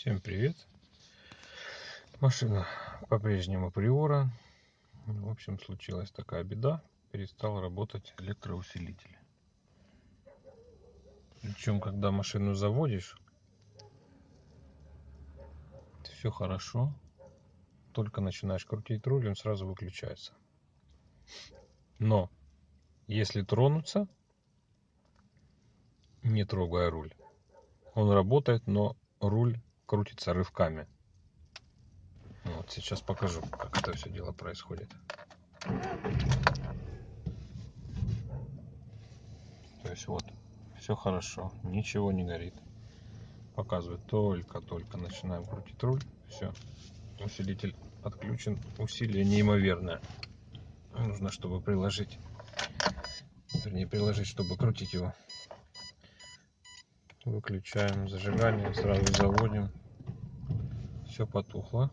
Всем привет! Машина по-прежнему приора. В общем, случилась такая беда. Перестал работать электроусилитель. Причем, когда машину заводишь, все хорошо. Только начинаешь крутить руль, он сразу выключается. Но, если тронуться, не трогая руль, он работает, но руль крутится рывками. Вот сейчас покажу, как это все дело происходит. То есть вот, все хорошо, ничего не горит. Показывает только-только начинаем крутить руль. Все, усилитель отключен. Усилие неимоверное. Нужно, чтобы приложить, вернее приложить, чтобы крутить его. Выключаем зажигание, сразу заводим. Все потухло.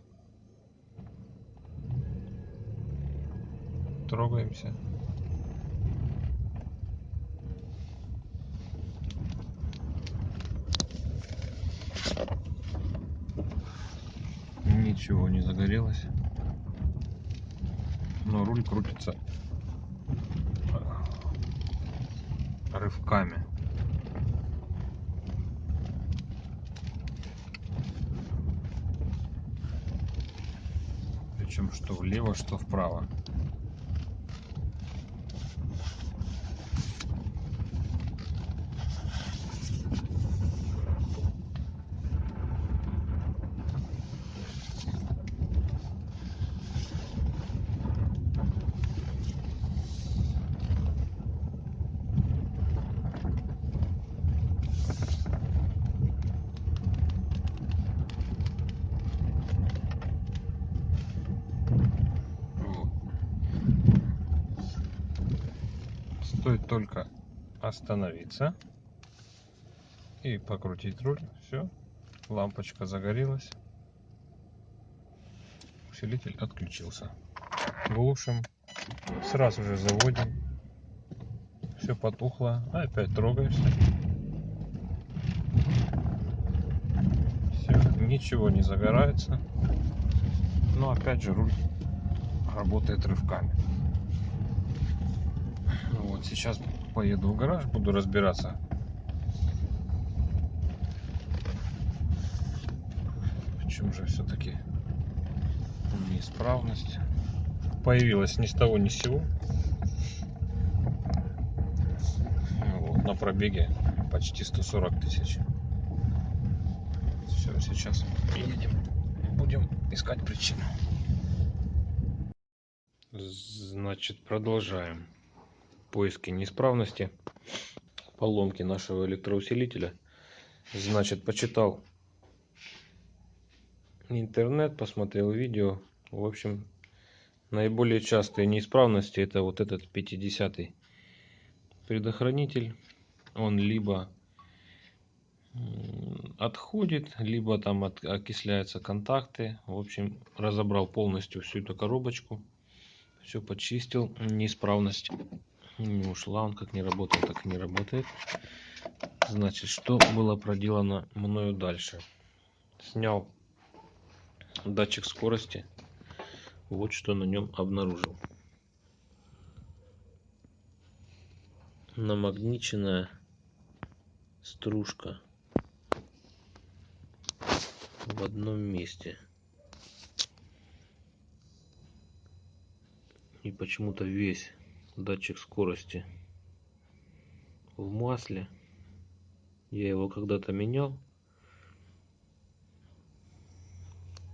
Трогаемся. Ничего не загорелось. Но руль крутится рывками. Причем что влево, что вправо. Стоит только остановиться и покрутить руль. Все, лампочка загорелась. Усилитель отключился. Глушим. Сразу же заводим. Все потухло. Опять трогаешься. Все, ничего не загорается. Но опять же руль работает рывками. Вот сейчас поеду в гараж, буду разбираться. В чем же все-таки неисправность появилась ни с того ни с сего. Вот, на пробеге почти 140 тысяч. Все, сейчас едем, будем искать причину. Значит, продолжаем поиски неисправности, поломки нашего электроусилителя. Значит, почитал интернет, посмотрел видео. В общем, наиболее частые неисправности это вот этот 50 предохранитель. Он либо отходит, либо там от, окисляются контакты. В общем, разобрал полностью всю эту коробочку. Все почистил. Неисправность не ушла, он как не работал, так и не работает. Значит, что было проделано мною дальше? Снял датчик скорости. Вот что на нем обнаружил. Намагниченная стружка в одном месте. И почему-то весь датчик скорости в масле. Я его когда-то менял.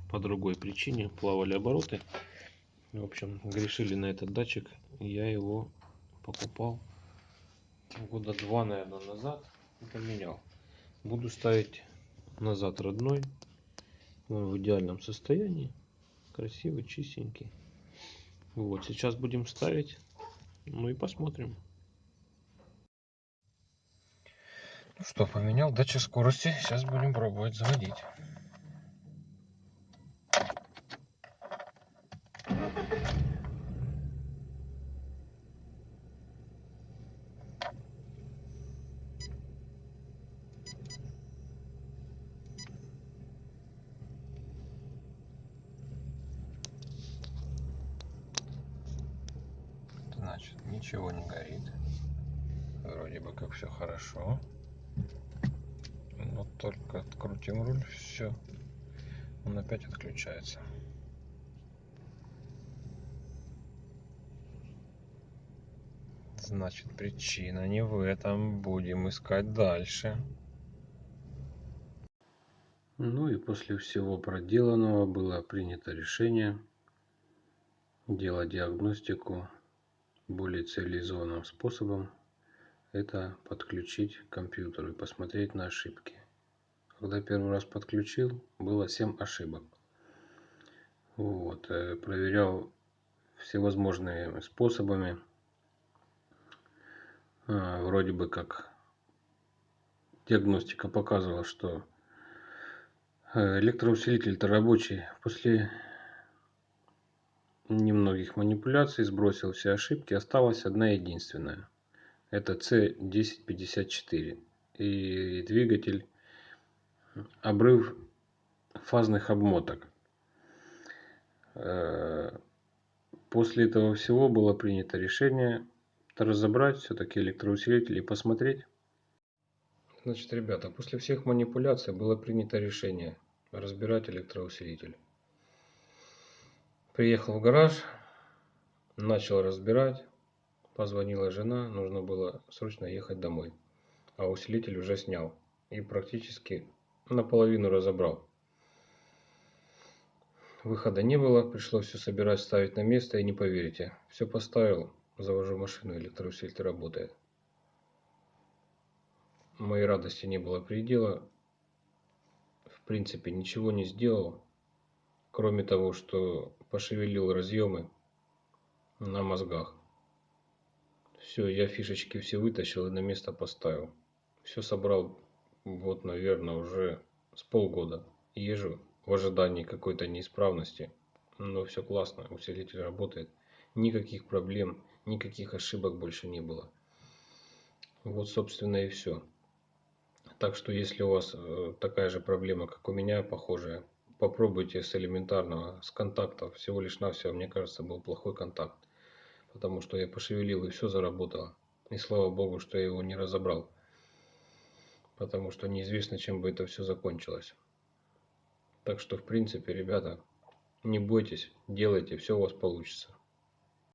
По другой причине плавали обороты. В общем, грешили на этот датчик. Я его покупал года два, наверное, назад. И поменял. Буду ставить назад родной. Он в идеальном состоянии. Красивый, чистенький. Вот, сейчас будем ставить ну и посмотрим. Ну что, поменял датчик скорости. Сейчас будем пробовать заводить. Ничего не горит. Вроде бы как все хорошо. Но только открутим руль, все. Он опять отключается. Значит, причина не в этом. Будем искать дальше. Ну и после всего проделанного было принято решение делать диагностику более цивилизованным способом. Это подключить к компьютеру и посмотреть на ошибки. Когда первый раз подключил, было 7 ошибок. Вот, э, проверял всевозможными способами. А, вроде бы как диагностика показывала, что Э, электроусилитель-то рабочий. После немногих манипуляций сбросил все ошибки. Осталась одна единственная. Это C1054. И двигатель обрыв фазных обмоток. Э, после этого всего было принято решение разобрать все-таки электроусилитель и посмотреть. Значит, ребята, после всех манипуляций было принято решение разбирать электроусилитель. Приехал в гараж, начал разбирать, позвонила жена, нужно было срочно ехать домой. А усилитель уже снял и практически наполовину разобрал. Выхода не было, пришлось все собирать, ставить на место и не поверите. Все поставил, завожу машину, электроусилитель работает. Моей радости не было предела в принципе ничего не сделал, кроме того, что пошевелил разъемы на мозгах. Все, я фишечки все вытащил и на место поставил. Все собрал, вот, наверное, уже с полгода. Езжу в ожидании какой-то неисправности. Но все классно, усилитель работает. Никаких проблем, никаких ошибок больше не было. Вот, собственно, и все. Так что если у вас э, такая же проблема, как у меня, похожая, попробуйте с элементарного, с контактов. Всего лишь навсего, мне кажется, был плохой контакт. Потому что я пошевелил и все заработало. И слава богу, что я его не разобрал. Потому что неизвестно, чем бы это все закончилось. Так что, в принципе, ребята, не бойтесь, делайте, все у вас получится.